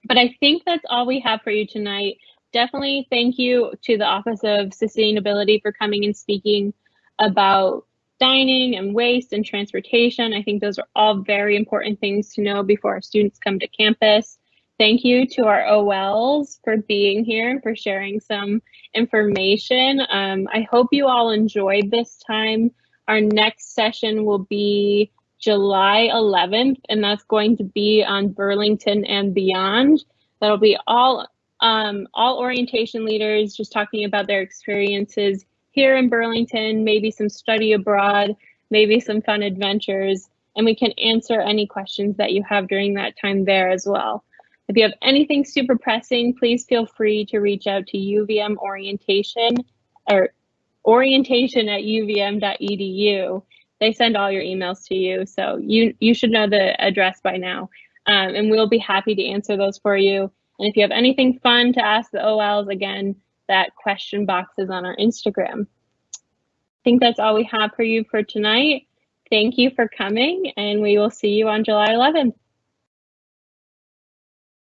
but I think that's all we have for you tonight. Definitely thank you to the Office of Sustainability for coming and speaking about dining and waste and transportation. I think those are all very important things to know before our students come to campus. Thank you to our OLs for being here and for sharing some information. Um, I hope you all enjoyed this time. Our next session will be July 11th, and that's going to be on Burlington and beyond. That'll be all um, all orientation leaders just talking about their experiences here in Burlington, maybe some study abroad, maybe some fun adventures, and we can answer any questions that you have during that time there as well. If you have anything super pressing, please feel free to reach out to UVM orientation or orientation at uvm.edu. They send all your emails to you, so you you should know the address by now, um, and we'll be happy to answer those for you. And if you have anything fun to ask the OLs, again, that question box is on our Instagram. I think that's all we have for you for tonight. Thank you for coming, and we will see you on July 11th.